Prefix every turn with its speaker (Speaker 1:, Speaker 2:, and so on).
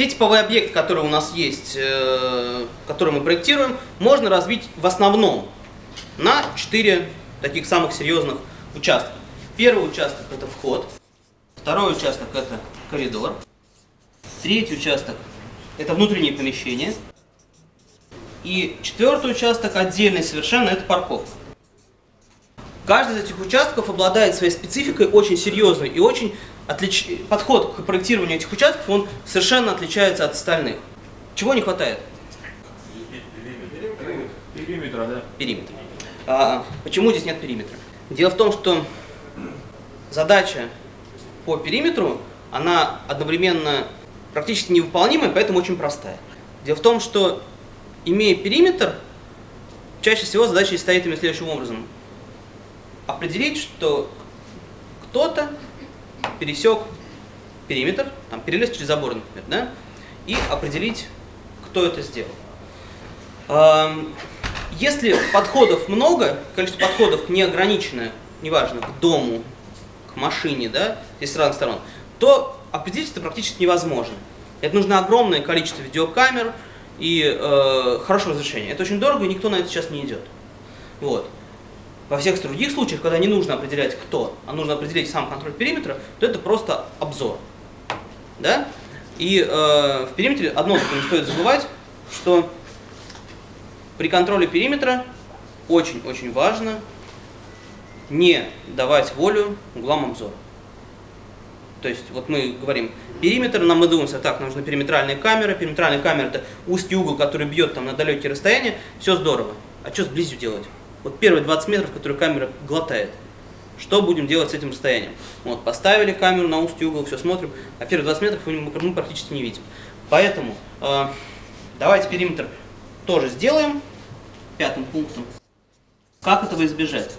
Speaker 1: Все типовые объекты, которые у нас есть, э, которые мы проектируем, можно разбить в основном на четыре таких самых серьезных участка. Первый участок – это вход, второй участок – это коридор, третий участок – это внутреннее помещение, и четвертый участок отдельный совершенно – это парковка. Каждый из этих участков обладает своей спецификой очень серьезной и очень отлич... подход к проектированию этих участков он совершенно отличается от остальных. Чего не хватает?
Speaker 2: Периметра, да.
Speaker 1: Периметр. А, почему здесь нет периметра? Дело в том, что задача по периметру, она одновременно практически невыполнимая, поэтому очень простая. Дело в том, что имея периметр, чаще всего задача стоит именно следующим образом. Определить, что кто-то пересек периметр, там, перелез через забор, например, да, и определить, кто это сделал. Если подходов много, количество подходов неограниченное, неважно, к дому, к машине, да, здесь с разных сторон, то определить это практически невозможно. Это нужно огромное количество видеокамер и э, хорошего разрешения. Это очень дорого, и никто на это сейчас не идет. Вот. Во всех других случаях, когда не нужно определять кто, а нужно определить сам контроль периметра, то это просто обзор. Да? И э, в периметре одно не стоит забывать, что при контроле периметра очень-очень важно не давать волю углам обзора. То есть, вот мы говорим, периметр, нам мы думаем, так, нам нужны периметральные камеры, периметральная камера это узкий угол, который бьет там на далекие расстояния, все здорово. А что с близью делать? Вот первые 20 метров, которые камера глотает. Что будем делать с этим расстоянием? Вот, поставили камеру на узкий угол, все смотрим, а первые 20 метров мы практически не видим. Поэтому э, давайте периметр тоже сделаем, пятым пунктом. Как этого избежать?